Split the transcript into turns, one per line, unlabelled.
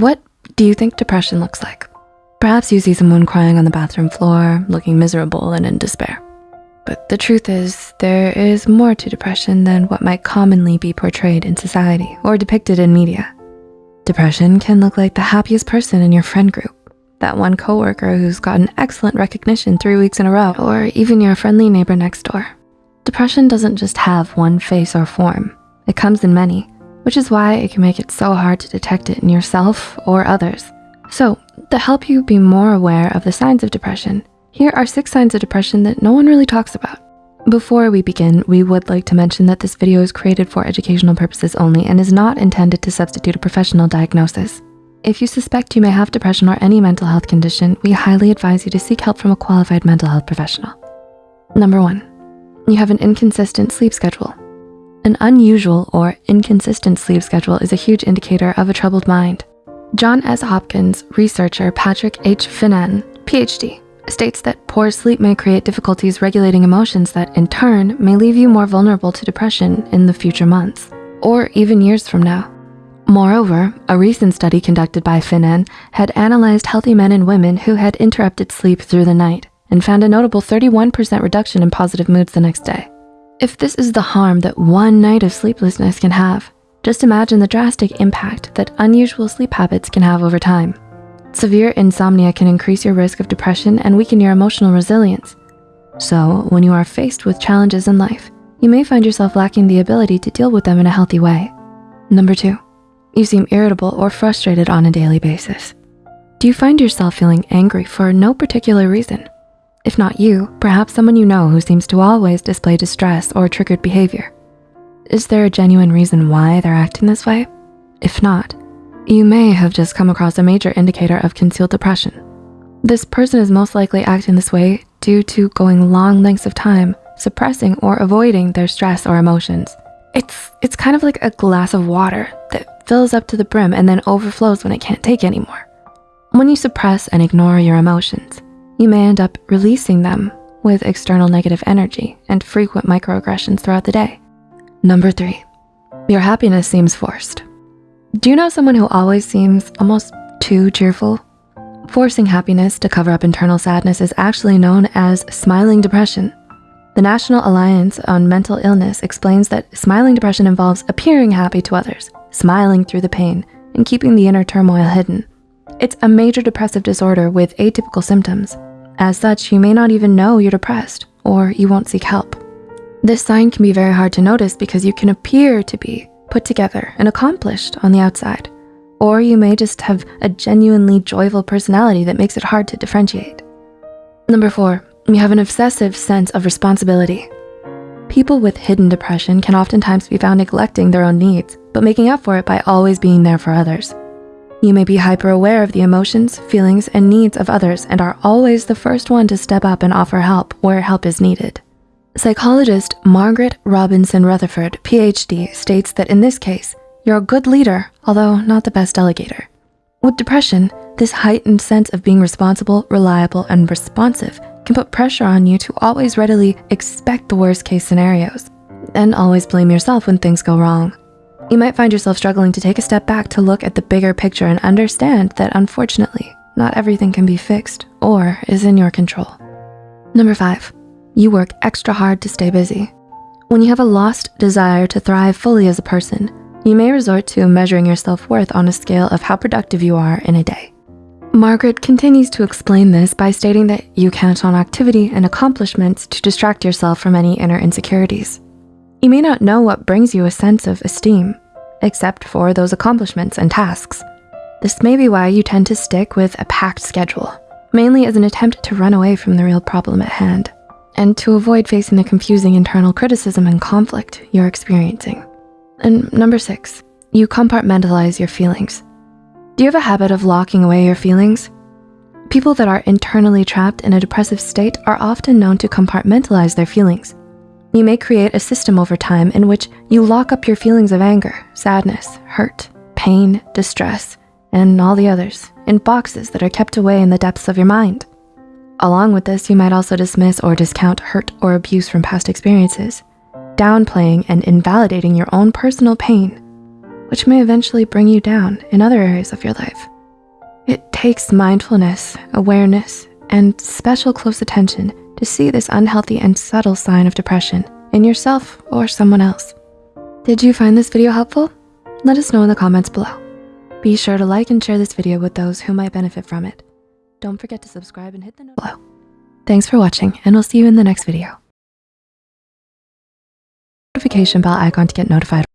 What do you think depression looks like? Perhaps you see someone crying on the bathroom floor, looking miserable and in despair. But the truth is, there is more to depression than what might commonly be portrayed in society or depicted in media. Depression can look like the happiest person in your friend group, that one coworker who's gotten excellent recognition three weeks in a row, or even your friendly neighbor next door. Depression doesn't just have one face or form. It comes in many, which is why it can make it so hard to detect it in yourself or others. So to help you be more aware of the signs of depression, here are six signs of depression that no one really talks about. Before we begin, we would like to mention that this video is created for educational purposes only and is not intended to substitute a professional diagnosis. If you suspect you may have depression or any mental health condition, we highly advise you to seek help from a qualified mental health professional. Number one, you have an inconsistent sleep schedule. An unusual or inconsistent sleep schedule is a huge indicator of a troubled mind. Johns Hopkins researcher Patrick H. Finan, PhD, states that poor sleep may create difficulties regulating emotions that in turn may leave you more vulnerable to depression in the future months or even years from now. Moreover, a recent study conducted by Finan had analyzed healthy men and women who had interrupted sleep through the night and found a notable 31% reduction in positive moods the next day. If this is the harm that one night of sleeplessness can have, just imagine the drastic impact that unusual sleep habits can have over time. Severe insomnia can increase your risk of depression and weaken your emotional resilience. So when you are faced with challenges in life, you may find yourself lacking the ability to deal with them in a healthy way. Number two, you seem irritable or frustrated on a daily basis. Do you find yourself feeling angry for no particular reason? If not you, perhaps someone you know who seems to always display distress or triggered behavior. Is there a genuine reason why they're acting this way? If not, you may have just come across a major indicator of concealed depression. This person is most likely acting this way due to going long lengths of time, suppressing or avoiding their stress or emotions. It's, it's kind of like a glass of water that fills up to the brim and then overflows when it can't take anymore. When you suppress and ignore your emotions, you may end up releasing them with external negative energy and frequent microaggressions throughout the day. Number three, your happiness seems forced. Do you know someone who always seems almost too cheerful? Forcing happiness to cover up internal sadness is actually known as smiling depression. The National Alliance on Mental Illness explains that smiling depression involves appearing happy to others, smiling through the pain, and keeping the inner turmoil hidden. It's a major depressive disorder with atypical symptoms. As such, you may not even know you're depressed or you won't seek help. This sign can be very hard to notice because you can appear to be put together and accomplished on the outside, or you may just have a genuinely joyful personality that makes it hard to differentiate. Number four, you have an obsessive sense of responsibility. People with hidden depression can oftentimes be found neglecting their own needs, but making up for it by always being there for others. You may be hyper aware of the emotions, feelings, and needs of others and are always the first one to step up and offer help where help is needed. Psychologist Margaret Robinson Rutherford, PhD, states that in this case, you're a good leader, although not the best delegator. With depression, this heightened sense of being responsible, reliable, and responsive can put pressure on you to always readily expect the worst case scenarios and always blame yourself when things go wrong. You might find yourself struggling to take a step back to look at the bigger picture and understand that unfortunately, not everything can be fixed or is in your control. Number five, you work extra hard to stay busy. When you have a lost desire to thrive fully as a person, you may resort to measuring your self-worth on a scale of how productive you are in a day. Margaret continues to explain this by stating that you count on activity and accomplishments to distract yourself from any inner insecurities. You may not know what brings you a sense of esteem, except for those accomplishments and tasks. This may be why you tend to stick with a packed schedule, mainly as an attempt to run away from the real problem at hand and to avoid facing the confusing internal criticism and conflict you're experiencing. And number six, you compartmentalize your feelings. Do you have a habit of locking away your feelings? People that are internally trapped in a depressive state are often known to compartmentalize their feelings. You may create a system over time in which you lock up your feelings of anger, sadness, hurt, pain, distress, and all the others in boxes that are kept away in the depths of your mind. Along with this, you might also dismiss or discount hurt or abuse from past experiences, downplaying and invalidating your own personal pain. which may eventually bring you down in other areas of your life. It takes mindfulness, awareness, and special close attention to see this unhealthy and subtle sign of depression in yourself or someone else. Did you find this video helpful? Let us know in the comments below. Be sure to like and share this video with those who might benefit from it. Don't forget to subscribe and hit the below. Thanks for watching and we'll see you in the next video. Notification bell icon to get notified.